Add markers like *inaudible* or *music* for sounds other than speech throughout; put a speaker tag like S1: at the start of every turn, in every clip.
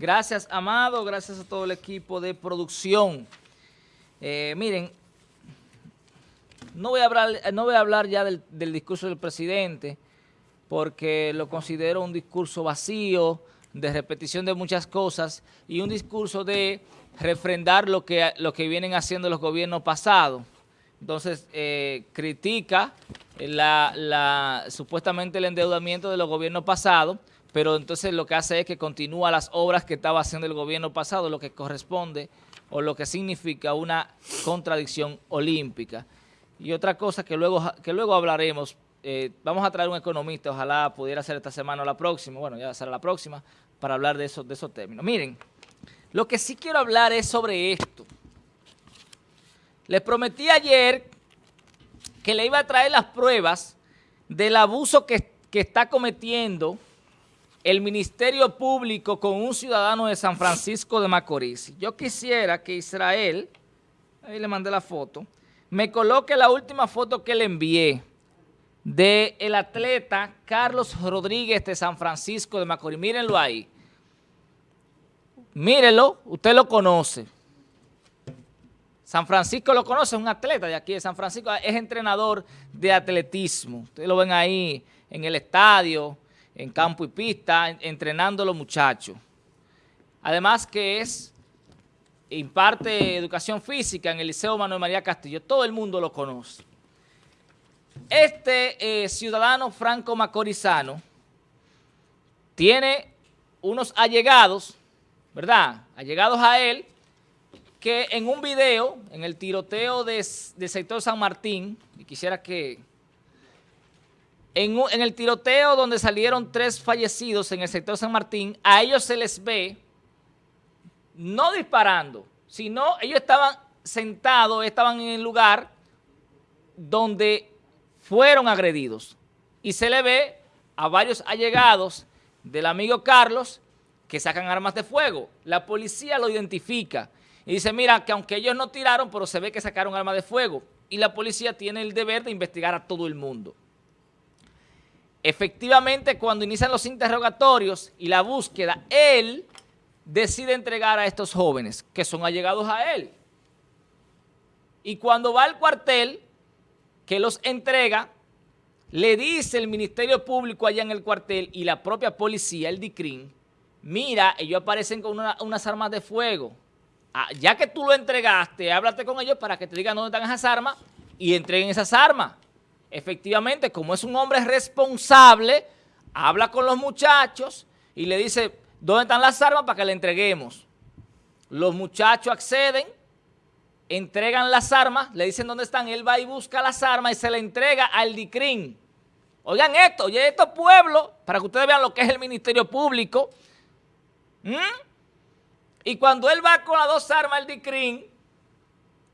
S1: Gracias, Amado, gracias a todo el equipo de producción. Eh, miren, no voy a hablar, no voy a hablar ya del, discurso del presidente, porque lo considero un discurso vacío, de repetición de muchas cosas, y un discurso de refrendar lo que, lo que vienen haciendo los gobiernos pasados. Entonces, eh, critica la, supuestamente el endeudamiento de los gobiernos pasados, pero entonces lo que hace es que continúa las obras que estaba haciendo el gobierno pasado, lo que corresponde o lo que significa una contradicción olímpica. Y otra cosa que luego, que luego hablaremos, eh, vamos a traer un economista, ojalá pudiera ser esta semana o la próxima, bueno, ya será la próxima, para hablar de esos, de esos términos. Miren, lo que sí quiero hablar es sobre esto. Les prometí ayer que le iba a traer las pruebas del abuso que, que está cometiendo el Ministerio Público con un ciudadano de San Francisco de Macorís. Yo quisiera que Israel, ahí le mandé la foto, me coloque la última foto que le envié del el atleta Carlos Rodríguez de San Francisco de Macorís. Mírenlo ahí. Mírenlo, usted lo conoce. San Francisco lo conoce, es un atleta de aquí de San Francisco, es entrenador de atletismo. Ustedes lo ven ahí en el estadio, en campo y pista, entrenando a los muchachos. Además que es, imparte educación física en el Liceo Manuel María Castillo, todo el mundo lo conoce. Este eh, ciudadano franco macorizano tiene unos allegados, ¿verdad? Allegados a él, que en un video, en el tiroteo del sector San Martín, y quisiera que en, el tiroteo donde salieron tres fallecidos en el sector San Martín, a ellos se les ve no disparando, sino ellos estaban sentados, estaban en el lugar donde fueron agredidos. Y se le ve a varios allegados del amigo Carlos que sacan armas de fuego. La policía lo identifica y dice, mira, que aunque ellos no tiraron, pero se ve que sacaron armas de fuego. Y la policía tiene el deber de investigar a todo el mundo. Efectivamente, cuando inician los interrogatorios y la búsqueda, él decide entregar a estos jóvenes que son allegados a él. Y cuando va al cuartel, que los entrega, le dice el Ministerio Público allá en el cuartel y la propia policía, el DICRIN, mira, ellos aparecen con unas armas de fuego. Ah, ya que tú lo entregaste, háblate con ellos para que te digan dónde están esas armas y entreguen esas armas efectivamente, como es un hombre responsable, habla con los muchachos y le dice, ¿dónde están las armas para que le entreguemos? Los muchachos acceden, entregan las armas, le dicen dónde están, él va y busca las armas y se le entrega al DICRIN. Oigan esto, oye, estos pueblos, para que ustedes vean lo que es el Ministerio Público. Y cuando él va con las dos armas al DICRIN,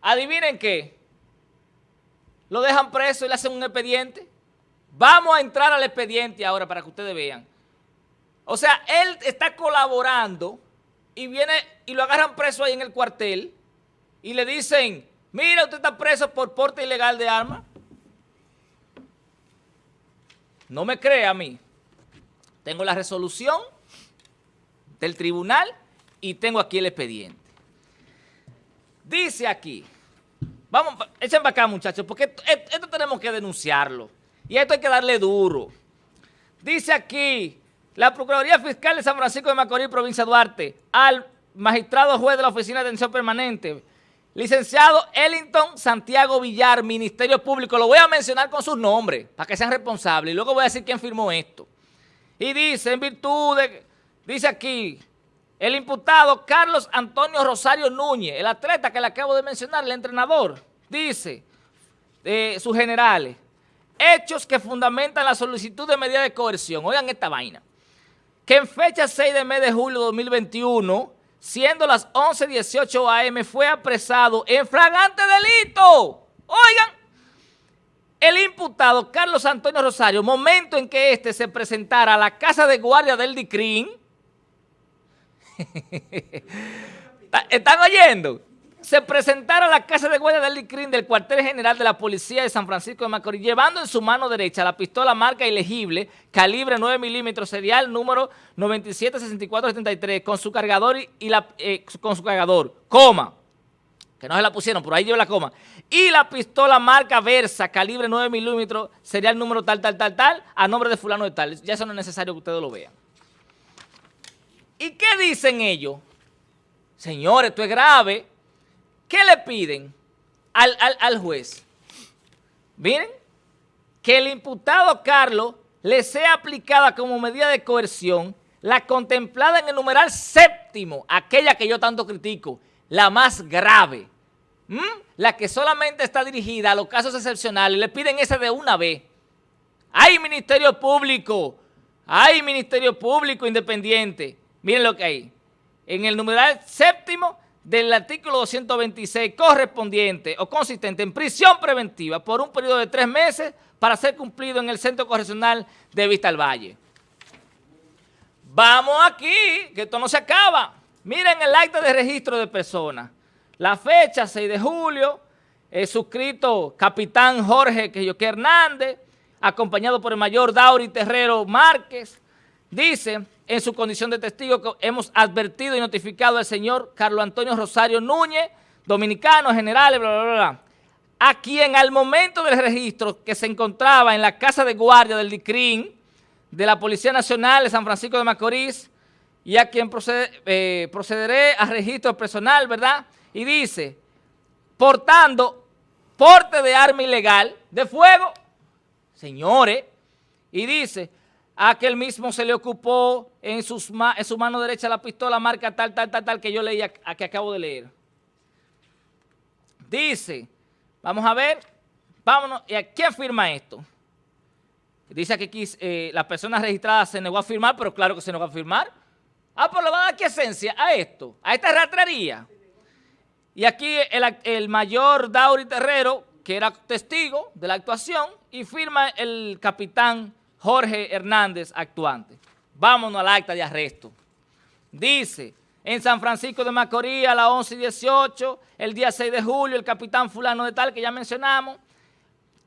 S1: adivinen qué, lo dejan preso y le hacen un expediente. Vamos a entrar al expediente ahora para que ustedes vean. O sea, él está colaborando y viene y lo agarran preso ahí en el cuartel y le dicen, mira, usted está preso por porte ilegal de armas. No me cree a mí. Tengo la resolución del tribunal y tengo aquí el expediente. Dice aquí, Vamos, echen para acá, muchachos, porque esto, tenemos que denunciarlo. Y esto hay que darle duro. Dice aquí, la Procuraduría Fiscal de San Francisco de Macorís, provincia de Duarte, al magistrado juez de la Oficina de Atención Permanente, licenciado Ellington Santiago Villar, Ministerio Público, lo voy a mencionar con sus nombres, para que sean responsables, y luego voy a decir quién firmó esto. Y dice, en virtud de, dice aquí, el imputado Carlos Antonio Rosario Núñez, el atleta que le acabo de mencionar, el entrenador, dice, eh, sus generales, hechos que fundamentan la solicitud de medida de coerción. Oigan esta vaina. Que en fecha 6 de mes de julio de 2021, siendo las 11.18 am, fue apresado en flagrante delito. Oigan, el imputado Carlos Antonio Rosario, momento en que éste se presentara a la casa de guardia del DICRIN, *laughs* ¿Están oyendo? se presentara a la casa de guardia del DICRIN del cuartel general de la policía de San Francisco de Macorís, llevando en su mano derecha la pistola marca ilegible, calibre 9 milímetros, serial número 976473, con su cargador y, la, eh, con su cargador, coma, que no se la pusieron, por ahí lleva la coma, y la pistola marca Versa, calibre 9 milímetros, serial número tal, tal, tal, tal, a nombre de fulano de tal. Ya eso no es necesario que ustedes lo vean. ¿Y qué dicen ellos? Señores, esto es grave. ¿Qué le piden al, juez? Miren, que el imputado Carlos le sea aplicada como medida de coerción la contemplada en el numeral séptimo, aquella que yo tanto critico, la más grave, la que solamente está dirigida a los casos excepcionales, le piden ese de una vez. Hay Ministerio Público, hay Ministerio Público Independiente, miren lo que hay. En el numeral séptimo del artículo 226 correspondiente o consistente en prisión preventiva por un periodo de tres meses para ser cumplido en el Centro Correccional de Vista al Valle. Vamos aquí, que esto no se acaba. Miren el acta de registro de personas. La fecha, 6 de julio, es suscrito capitán Jorge Queyoque Hernández, acompañado por el mayor Dauri Terrero Márquez. Dice, en su condición de testigo, que hemos advertido y notificado al señor Carlos Antonio Rosario Núñez, dominicano, general, bla, bla, bla, a quien al momento del registro que se encontraba en la casa de guardia del DICRIN, de la Policía Nacional de San Francisco de Macorís, y a quien eh, procederé a registro personal, ¿verdad? Y dice, portando porte de arma ilegal de fuego, señores, y dice, a que él mismo se le ocupó en, sus, en su mano derecha la pistola marca tal, tal, tal, tal, que yo leí a, que acabo de leer. Dice, vamos a ver, vámonos, ¿y a quién firma esto? Dice que aquí eh, la persona registrada se negó a firmar, pero claro que se negó a firmar. Ah, pues le va a dar qué esencia a esto, a esta ratrería. Y aquí el, el mayor Dauri Terrero, que era testigo de la actuación, y firma el capitán Jorge Hernández actuante. Vámonos al acta de arresto. Dice, en San Francisco de Macorís a las 11 y 18, el día 6 de julio, el capitán fulano de tal que ya mencionamos,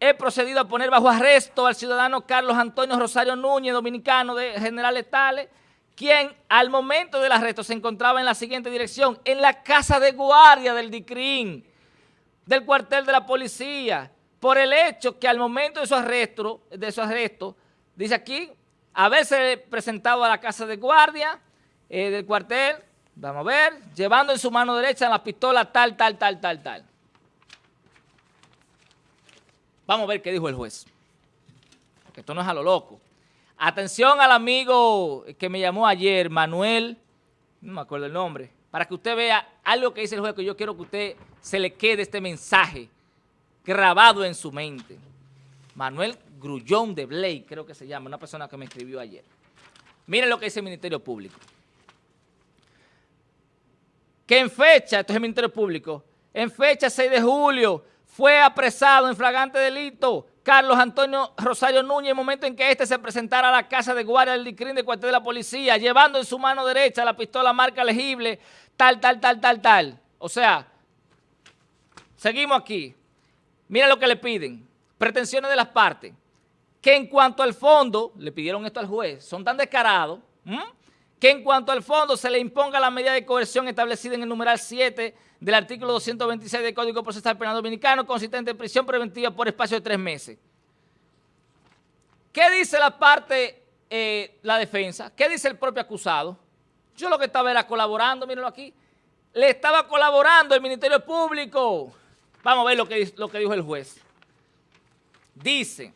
S1: he procedido a poner bajo arresto al ciudadano Carlos Antonio Rosario Núñez, dominicano de Generales Tales, quien al momento del arresto se encontraba en la siguiente dirección, en la casa de guardia del DICRIN, del cuartel de la policía, por el hecho que al momento de su arresto, de su arresto Dice aquí, haberse presentado a la casa de guardia eh, del cuartel, vamos a ver, llevando en su mano derecha la pistola tal, tal, tal, tal, tal. Vamos a ver qué dijo el juez. Porque esto no es a lo loco. Atención al amigo que me llamó ayer, Manuel, no me acuerdo el nombre, para que usted vea algo que dice el juez, que yo quiero que usted se le quede este mensaje grabado en su mente. Manuel Grullón de Blake, creo que se llama, una persona que me escribió ayer. Miren lo que dice el Ministerio Público. Que en fecha, esto es el Ministerio Público, en fecha 6 de julio fue apresado en flagrante delito Carlos Antonio Rosario Núñez en el momento en que éste se presentara a la casa de guardia del DICRIN de cuartel de la policía, llevando en su mano derecha la pistola marca legible, tal, tal, tal, tal, tal. O sea, seguimos aquí. Mira lo que le piden. Pretensiones de las partes que en cuanto al fondo, le pidieron esto al juez, son tan descarados, que en cuanto al fondo se le imponga la medida de coerción establecida en el numeral 7 del artículo 226 del Código Procesal Penal Dominicano, consistente en prisión preventiva por espacio de tres meses. ¿Qué dice la parte, eh, la defensa? ¿Qué dice el propio acusado? Yo lo que estaba era colaborando, mírenlo aquí, le estaba colaborando el Ministerio Público. Vamos a ver lo que, lo que dijo el juez. Dice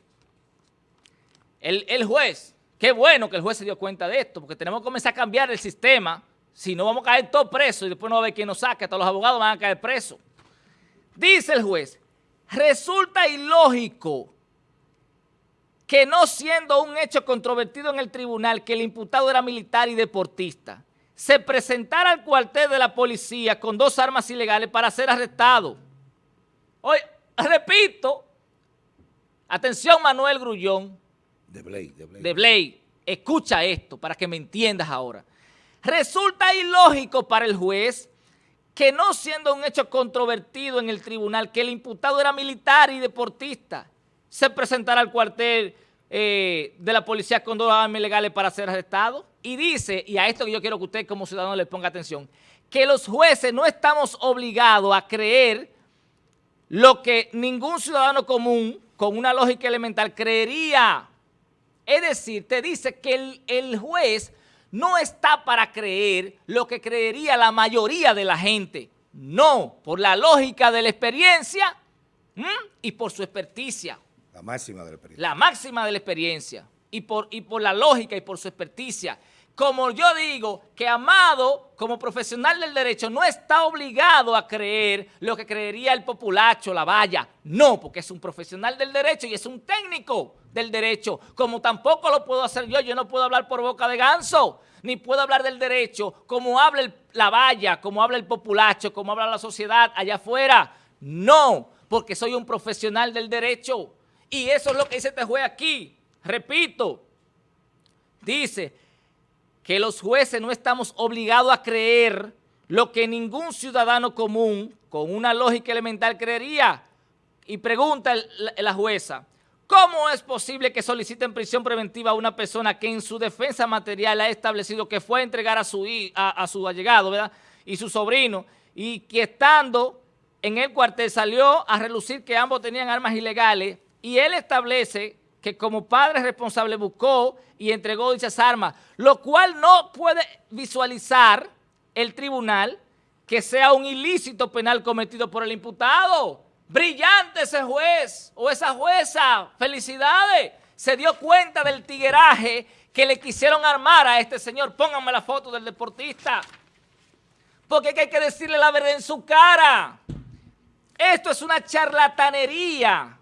S1: el, juez, qué bueno que el juez se dio cuenta de esto, porque tenemos que comenzar a cambiar el sistema, si no vamos a caer todos presos y después no va a haber quien nos saque, hasta los abogados van a caer presos. Dice el juez, resulta ilógico que no siendo un hecho controvertido en el tribunal que el imputado era militar y deportista, se presentara al cuartel de la policía con dos armas ilegales para ser arrestado. Oye, repito, atención Manuel Grullón,
S2: de Blake,
S1: de Blake. Escucha esto para que me entiendas ahora. Resulta ilógico para el juez que no siendo un hecho controvertido en el tribunal, que el imputado era militar y deportista, se presentará al cuartel eh, de la policía con dos armas ilegales para ser arrestado. Y dice, y a esto que yo quiero que usted como ciudadano le ponga atención, que los jueces no estamos obligados a creer lo que ningún ciudadano común con una lógica elemental creería. Es decir, te dice que el, el juez no está para creer lo que creería la mayoría de la gente. No, por la lógica de la experiencia y por su experticia.
S2: La máxima de la experiencia.
S1: La máxima de la experiencia y por, y por la lógica y por su experticia. Como yo digo, que Amado, como profesional del derecho, no está obligado a creer lo que creería el populacho, la valla. No, porque es un profesional del derecho y es un técnico del derecho, como tampoco lo puedo hacer yo. Yo no puedo hablar por boca de ganso, ni puedo hablar del derecho como habla la valla, como habla el populacho, como habla la sociedad allá afuera. No, porque soy un profesional del derecho. Y eso es lo que dice este juez aquí. Repito, dice que los jueces no estamos obligados a creer lo que ningún ciudadano común con una lógica elemental creería. Y pregunta la jueza, ¿cómo es posible que soliciten prisión preventiva a una persona que en su defensa material ha establecido que fue a entregar a su, a, su allegado ¿verdad? y su sobrino y que estando en el cuartel salió a relucir que ambos tenían armas ilegales y él establece que como padre responsable buscó y entregó dichas armas, lo cual no puede visualizar el tribunal que sea un ilícito penal cometido por el imputado. Brillante ese juez o esa jueza, felicidades. Se dio cuenta del tigueraje que le quisieron armar a este señor. Pónganme la foto del deportista. Porque hay que decirle la verdad en su cara. Esto es una charlatanería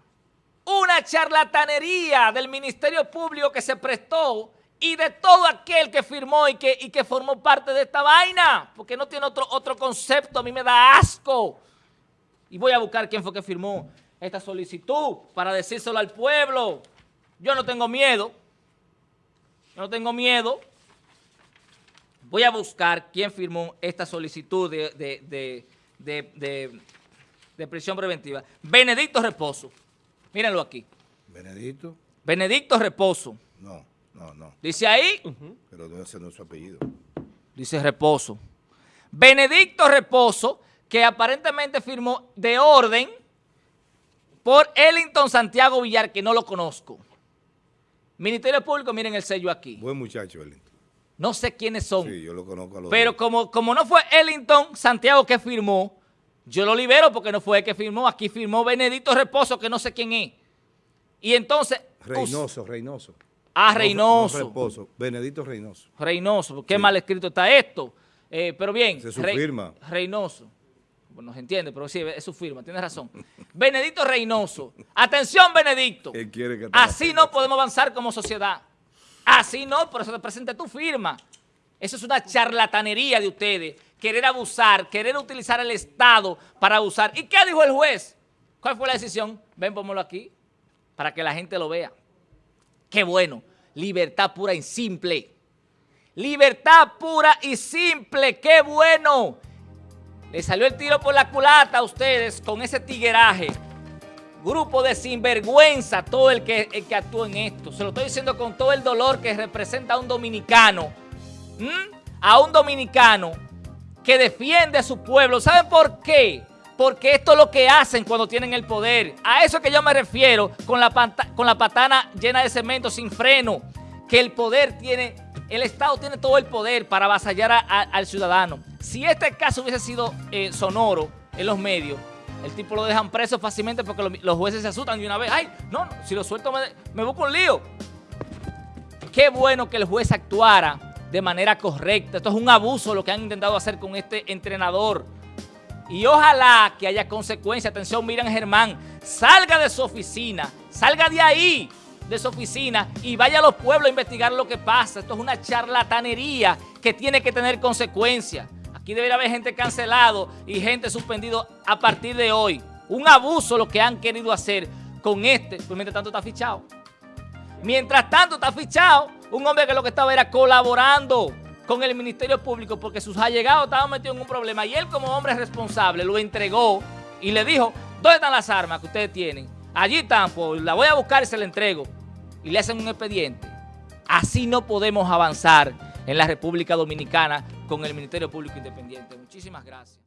S1: una charlatanería del Ministerio Público que se prestó y de todo aquel que firmó y que, formó parte de esta vaina, porque no tiene otro, concepto, a mí me da asco. Y voy a buscar quién fue que firmó esta solicitud para decírselo al pueblo. Yo no tengo miedo, yo no tengo miedo. Voy a buscar quién firmó esta solicitud de prisión preventiva. Benedicto Reposo. Mírenlo aquí.
S2: Benedicto.
S1: Benedicto Reposo.
S2: No, no, no.
S1: Dice ahí.
S2: Pero debe ser su apellido.
S1: Dice Reposo. Benedicto Reposo, que aparentemente firmó de orden por Ellington Santiago Villar, que no lo conozco. Ministerio Público, miren el sello aquí.
S2: Buen muchacho, Ellington.
S1: No sé quiénes son.
S2: Sí, yo lo conozco a los
S1: Pero como, como no fue Ellington Santiago que firmó, yo lo libero porque no fue el que firmó. Aquí firmó Benedito Reposo, que no sé quién es. Y entonces...
S2: Reynoso, Reynoso.
S1: Ah, Reynoso.
S2: Reposo, Benedito Reynoso.
S1: Reynoso, qué mal escrito está esto. Eh, pero bien.
S2: Es su firma.
S1: Reynoso. Bueno, no se entiende, pero sí, es su firma, tienes razón. *laughs* Benedito Reynoso. Atención, Benedicto.
S2: Él quiere que
S1: Así no podemos avanzar como sociedad. Así no, por eso te presenta tu firma. Eso es una charlatanería de ustedes querer abusar, querer utilizar el Estado para abusar. ¿Y qué dijo el juez? ¿Cuál fue la decisión? Ven, póngalo aquí, para que la gente lo vea. Qué bueno, libertad pura y simple. Libertad pura y simple, qué bueno. Le salió el tiro por la culata a ustedes con ese tigueraje. Grupo de sinvergüenza, todo el que, el en esto. Se lo estoy diciendo con todo el dolor que representa a un dominicano. A un dominicano que defiende a su pueblo. ¿Saben por qué? Porque esto es lo que hacen cuando tienen el poder. A eso que yo me refiero con la, con la patana llena de cemento sin freno. Que el poder tiene, el Estado tiene todo el poder para avasallar al ciudadano. Si este caso hubiese sido eh, sonoro en los medios, el tipo lo dejan preso fácilmente porque los jueces se asustan de una vez. Ay, no, si lo suelto me, me busco un lío. Qué bueno que el juez actuara de manera correcta. Esto es un abuso lo que han intentado hacer con este entrenador. Y ojalá que haya consecuencias. Atención, Miriam Germán, salga de su oficina, salga de ahí, de su oficina y vaya a los pueblos a investigar lo que pasa. Esto es una charlatanería que tiene que tener consecuencias. Aquí debería haber gente cancelado y gente suspendido a partir de hoy. Un abuso lo que han querido hacer con este, pues mientras tanto está fichado. Mientras tanto está fichado un hombre que lo que estaba era colaborando con el Ministerio Público porque sus allegados estaban metidos en un problema y él como hombre responsable lo entregó y le dijo, ¿dónde están las armas que ustedes tienen? Allí están, pues la voy a buscar y se la entrego. Y le hacen un expediente. Así no podemos avanzar en la República Dominicana con el Ministerio Público Independiente. Muchísimas gracias.